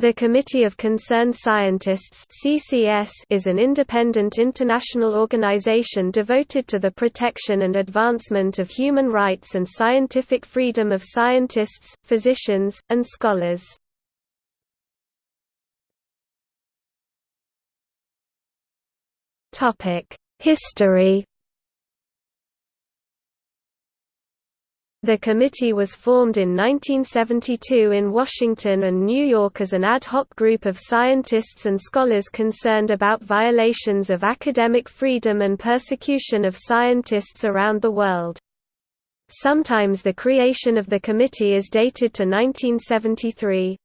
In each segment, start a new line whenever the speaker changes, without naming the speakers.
The Committee of Concerned Scientists (CCS) is an independent international organization devoted to the protection and advancement of human rights and scientific freedom of scientists, physicians, and scholars. Topic: History The committee was formed in 1972 in Washington and New York as an ad hoc group of scientists and scholars concerned about violations of academic freedom and persecution of scientists around the world. Sometimes the creation of the committee is dated to 1973.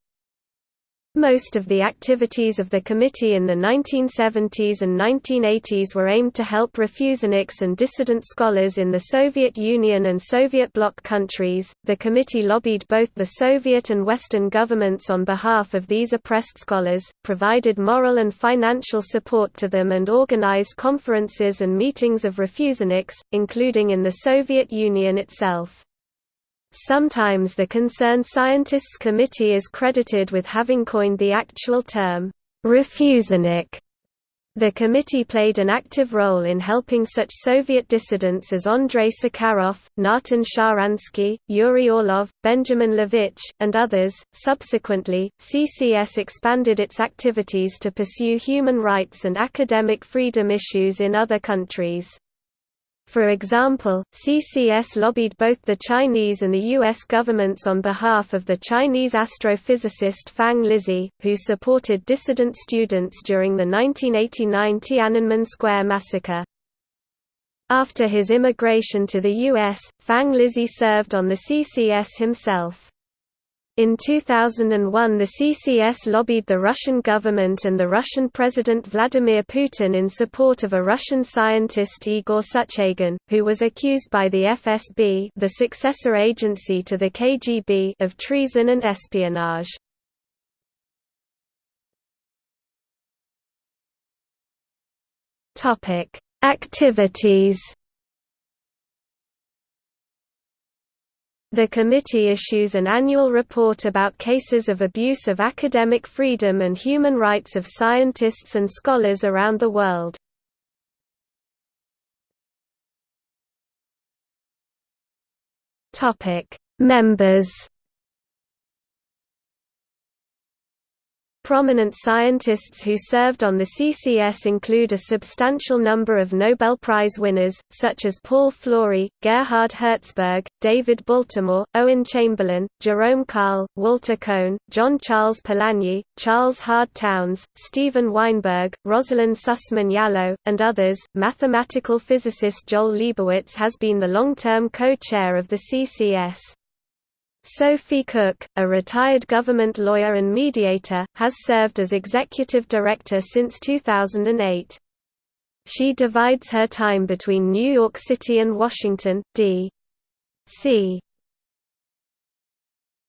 Most of the activities of the committee in the 1970s and 1980s were aimed to help refuseniks and dissident scholars in the Soviet Union and Soviet bloc countries. The committee lobbied both the Soviet and Western governments on behalf of these oppressed scholars, provided moral and financial support to them, and organized conferences and meetings of refuseniks, including in the Soviet Union itself. Sometimes the Concerned Scientists Committee is credited with having coined the actual term, refusenik. The committee played an active role in helping such Soviet dissidents as Andrei Sakharov, Natan Sharansky, Yuri Orlov, Benjamin Levich, and others. Subsequently, CCS expanded its activities to pursue human rights and academic freedom issues in other countries. For example, CCS lobbied both the Chinese and the U.S. governments on behalf of the Chinese astrophysicist Fang Lizhi, who supported dissident students during the 1989 Tiananmen Square massacre. After his immigration to the U.S., Fang Lizhi served on the CCS himself. In 2001 the CCS lobbied the Russian government and the Russian President Vladimir Putin in support of a Russian scientist Igor Sutyagin, who was accused by the FSB the successor agency to the KGB of treason and espionage. Activities The committee issues an annual report about cases of abuse of academic freedom and human rights of scientists and scholars around the world. Members Prominent scientists who served on the CCS include a substantial number of Nobel Prize winners, such as Paul Flory, Gerhard Herzberg, David Baltimore, Owen Chamberlain, Jerome Karle, Walter Kohn, John Charles Polanyi, Charles Hard Townes, Steven Weinberg, Rosalind Sussman Yalow, and others. Mathematical physicist Joel Lebowitz has been the long-term co-chair of the CCS. Sophie Cook, a retired government lawyer and mediator, has served as executive director since 2008. She divides her time between New York City and Washington, D.C.